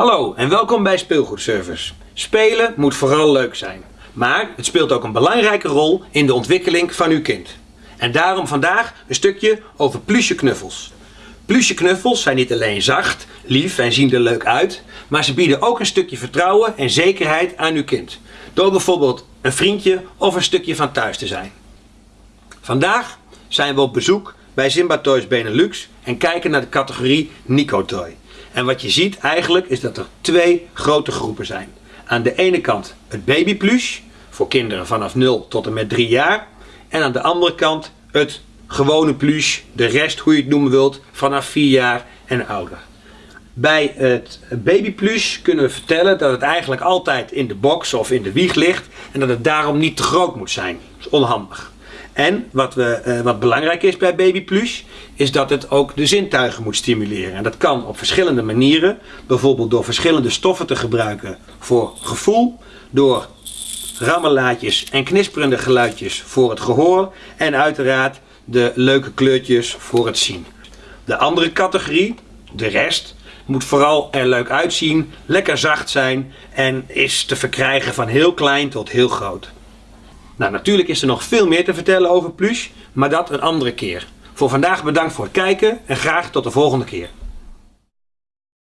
Hallo en welkom bij Speelgoedservice. Spelen moet vooral leuk zijn, maar het speelt ook een belangrijke rol in de ontwikkeling van uw kind. En daarom vandaag een stukje over plusje knuffels. Plusje knuffels zijn niet alleen zacht, lief en zien er leuk uit, maar ze bieden ook een stukje vertrouwen en zekerheid aan uw kind. Door bijvoorbeeld een vriendje of een stukje van thuis te zijn. Vandaag zijn we op bezoek bij Simba Toys Benelux en kijken naar de categorie Nico Toy. En wat je ziet eigenlijk is dat er twee grote groepen zijn. Aan de ene kant het babyplush voor kinderen vanaf 0 tot en met 3 jaar. En aan de andere kant het gewone plush, de rest hoe je het noemen wilt, vanaf 4 jaar en ouder. Bij het babyplush kunnen we vertellen dat het eigenlijk altijd in de box of in de wieg ligt en dat het daarom niet te groot moet zijn. Dat is onhandig. En wat, we, eh, wat belangrijk is bij Baby Plus, is dat het ook de zintuigen moet stimuleren. En dat kan op verschillende manieren. Bijvoorbeeld door verschillende stoffen te gebruiken voor gevoel. Door rammelaatjes en knisperende geluidjes voor het gehoor. En uiteraard de leuke kleurtjes voor het zien. De andere categorie, de rest, moet vooral er leuk uitzien, lekker zacht zijn en is te verkrijgen van heel klein tot heel groot. Nou, natuurlijk is er nog veel meer te vertellen over Plush, maar dat een andere keer. Voor vandaag bedankt voor het kijken en graag tot de volgende keer.